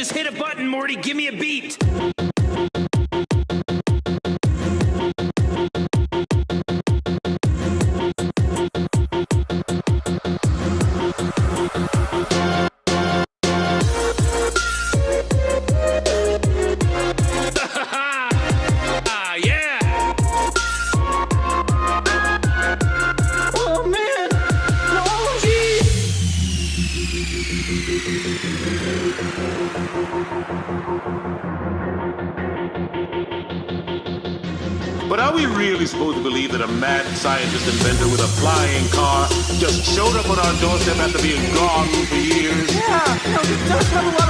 Just hit a button, Morty. Give me a beat. But are we really supposed to believe that a mad scientist inventor with a flying car just showed up on our doorstep after being gone for years? Yeah, does have a lot of